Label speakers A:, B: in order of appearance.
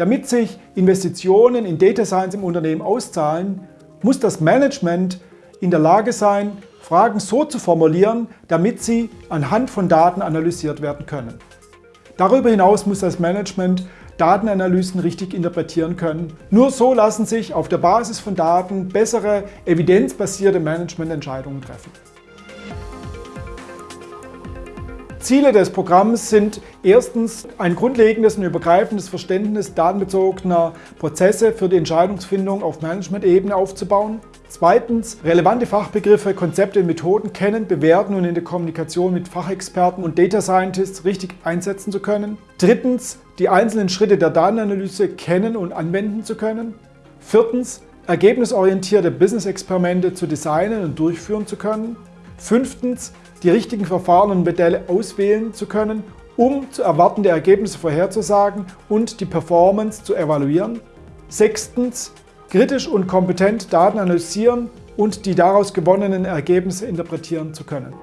A: Damit sich Investitionen in Data Science im Unternehmen auszahlen, muss das Management in der Lage sein, Fragen so zu formulieren, damit sie anhand von Daten analysiert werden können. Darüber hinaus muss das Management Datenanalysen richtig interpretieren können. Nur so lassen sich auf der Basis von Daten bessere, evidenzbasierte Managemententscheidungen treffen. Ziele des Programms sind erstens ein grundlegendes und übergreifendes Verständnis datenbezogener Prozesse für die Entscheidungsfindung auf Management-Ebene aufzubauen. Zweitens, relevante Fachbegriffe, Konzepte und Methoden kennen, bewerten und in der Kommunikation mit Fachexperten und Data Scientists richtig einsetzen zu können. Drittens, die einzelnen Schritte der Datenanalyse kennen und anwenden zu können. Viertens, ergebnisorientierte Business-Experimente zu designen und durchführen zu können. Fünftens, die richtigen Verfahren und Modelle auswählen zu können, um zu erwartende Ergebnisse vorherzusagen und die Performance zu evaluieren. Sechstens, kritisch und kompetent Daten analysieren und die daraus gewonnenen Ergebnisse interpretieren zu können.